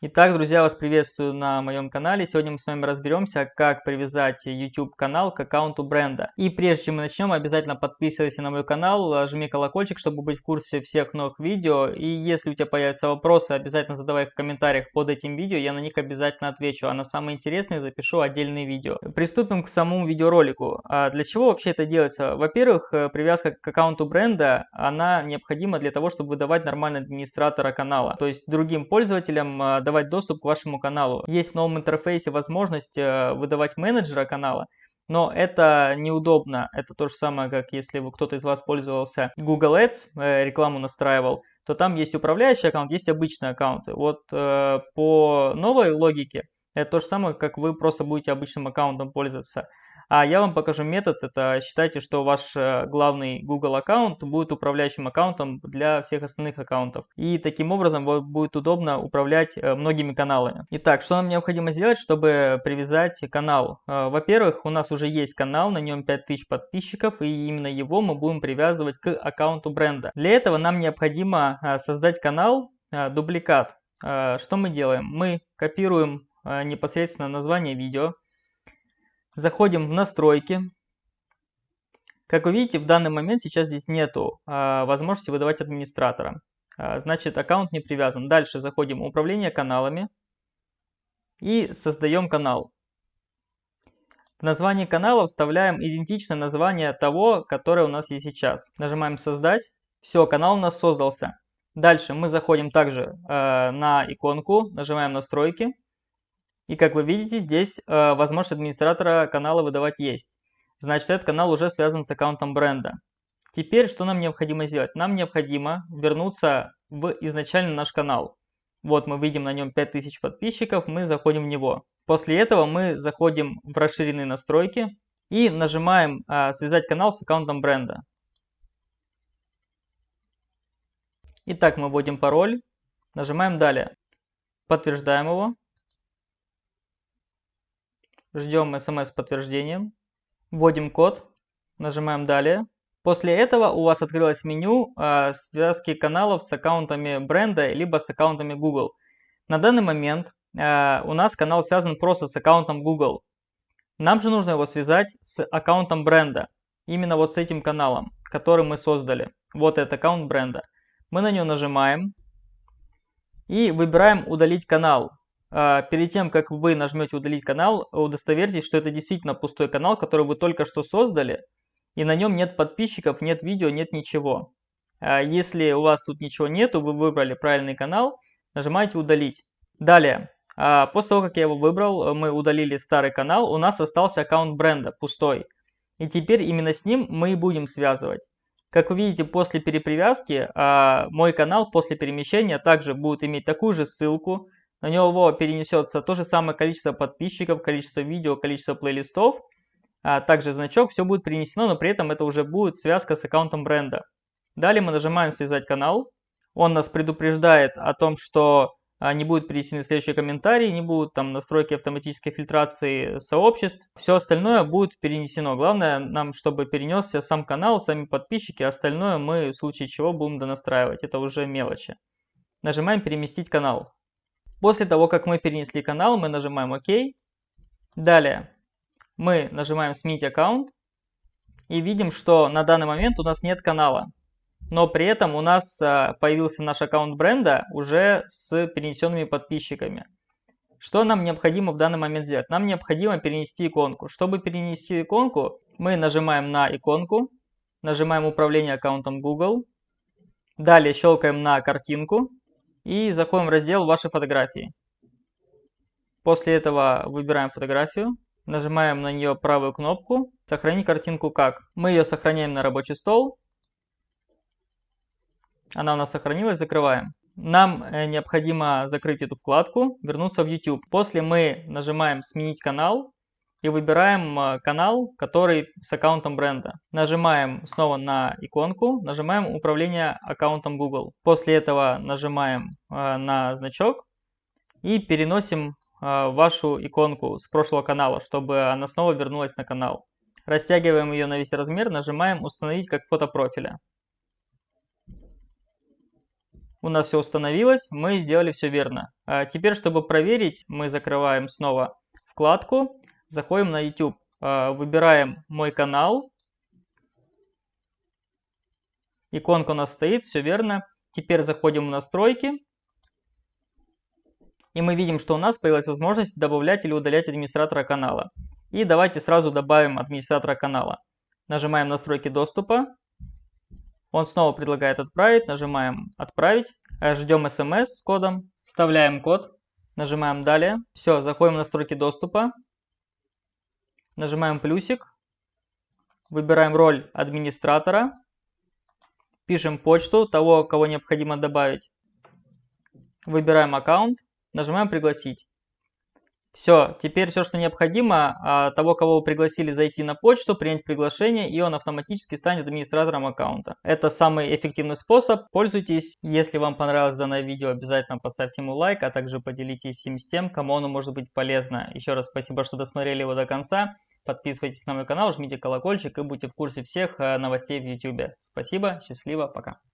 Итак, друзья, вас приветствую на моем канале. Сегодня мы с вами разберемся, как привязать YouTube канал к аккаунту бренда. И прежде чем мы начнем, обязательно подписывайся на мой канал, жми колокольчик, чтобы быть в курсе всех новых видео. И если у тебя появятся вопросы, обязательно задавай их в комментариях под этим видео, я на них обязательно отвечу. А на самые интересные запишу отдельные видео. Приступим к самому видеоролику. А для чего вообще это делается? Во-первых, э, привязка к аккаунту бренда, она необходима для того, чтобы выдавать нормального администратора канала. То есть другим пользователям э, давать доступ к вашему каналу. Есть в новом интерфейсе возможность э, выдавать менеджера канала, но это неудобно. Это то же самое, как если кто-то из вас пользовался Google Ads, э, рекламу настраивал, то там есть управляющий аккаунт, есть обычные аккаунты. Вот э, по новой логике это то же самое, как вы просто будете обычным аккаунтом пользоваться. А я вам покажу метод. Это считайте, что ваш э, главный Google аккаунт будет управляющим аккаунтом для всех остальных аккаунтов. И таким образом будет удобно управлять э, многими каналами. Итак, что нам необходимо сделать, чтобы привязать канал? Э, во-первых, у нас уже есть канал, на нем 5000 подписчиков, и именно его мы будем привязывать к аккаунту бренда. Для этого нам необходимо создать канал дубликат. Что мы делаем? Мы копируем непосредственно название видео, Заходим в настройки. Как вы видите, в данный момент сейчас здесь нету а, возможности выдавать администратора. А, значит, аккаунт не привязан. Дальше заходим в управление каналами и создаем канал. В название канала вставляем идентичное название того, которое у нас есть сейчас. Нажимаем создать. Все, канал у нас создался. Дальше мы заходим также э, на иконку, нажимаем настройки. И как вы видите, здесь э, возможность администратора канала выдавать есть. Значит, этот канал уже связан с аккаунтом бренда. Теперь что нам необходимо сделать? Нам необходимо вернуться в изначально наш канал. Вот мы видим на нем 5000 подписчиков, мы заходим в него. После этого мы заходим в расширенные настройки и нажимаем э, «Связать канал с аккаунтом бренда». Итак, мы вводим пароль, нажимаем «Далее», подтверждаем его. Ждем смс с подтверждением. Вводим код. Нажимаем «Далее». После этого у вас открылось меню э, связки каналов с аккаунтами бренда либо с аккаунтами Google. На данный момент э, у нас канал связан просто с аккаунтом Google. Нам же нужно его связать с аккаунтом бренда. Именно вот с этим каналом, который мы создали. Вот этот аккаунт бренда. Мы на него нажимаем и выбираем «Удалить канал». А, перед тем, как вы нажмете удалить канал, удостоверьтесь, что это действительно пустой канал, который вы только что создали, и на нем нет подписчиков, нет видео, нет ничего. А, если у вас тут ничего нету, вы выбрали правильный канал, нажимаете удалить. Далее, а, после того, как я его выбрал, мы удалили старый канал, у нас остался аккаунт бренда пустой. И теперь именно с ним мы и будем связывать. Как вы видите, после перепривязки мой канал после перемещения также будет иметь такую же ссылку, на него перенесется то же самое количество подписчиков, количество видео, количество плейлистов, а также значок, все будет перенесено, но при этом это уже будет связка с аккаунтом бренда. Далее мы нажимаем «Связать канал». Он нас предупреждает о том, что а, не будут перенесены следующие комментарии, не будут там настройки автоматической фильтрации сообществ. Все остальное будет перенесено. Главное нам, чтобы перенесся сам канал, сами подписчики, остальное мы в случае чего будем донастраивать. Это уже мелочи. Нажимаем «Переместить канал». После того, как мы перенесли канал, мы нажимаем ОК. Далее мы нажимаем «Сменить аккаунт» и видим, что на данный момент у нас нет канала. Но при этом у нас а, появился наш аккаунт бренда уже с перенесенными подписчиками. Что нам необходимо в данный момент сделать? Нам необходимо перенести иконку. Чтобы перенести иконку, мы нажимаем на иконку, нажимаем управление аккаунтом Google, далее щелкаем на картинку и заходим в раздел «Ваши фотографии». После этого выбираем фотографию, нажимаем на нее правую кнопку «Сохранить картинку как». Мы ее сохраняем на рабочий стол. Она у нас сохранилась, закрываем. Нам э, необходимо закрыть эту вкладку, вернуться в YouTube. После мы нажимаем «Сменить канал» и выбираем э, канал, который с аккаунтом бренда. Нажимаем снова на иконку, нажимаем управление аккаунтом Google. После этого нажимаем э, на значок и переносим э, вашу иконку с прошлого канала, чтобы она снова вернулась на канал. Растягиваем ее на весь размер, нажимаем «Установить как фото профиля». У нас все установилось, мы сделали все верно. А теперь, чтобы проверить, мы закрываем снова вкладку, заходим на YouTube, а, выбираем мой канал. Иконка у нас стоит, все верно. Теперь заходим в настройки. И мы видим, что у нас появилась возможность добавлять или удалять администратора канала. И давайте сразу добавим администратора канала. Нажимаем настройки доступа. Он снова предлагает отправить. Нажимаем отправить. Ждем смс с кодом. Вставляем код. Нажимаем далее. Все, заходим в настройки доступа. Нажимаем плюсик. Выбираем роль администратора. Пишем почту того, кого необходимо добавить. Выбираем аккаунт. Нажимаем пригласить. Все, теперь все, что необходимо, а, того, кого вы пригласили, зайти на почту, принять приглашение, и он автоматически станет администратором аккаунта. Это самый эффективный способ, пользуйтесь. Если вам понравилось данное видео, обязательно поставьте ему лайк, а также поделитесь им с тем, кому оно может быть полезно. Еще раз спасибо, что досмотрели его до конца. Подписывайтесь на мой канал, жмите колокольчик и будьте в курсе всех э, новостей в YouTube. Спасибо, счастливо, пока.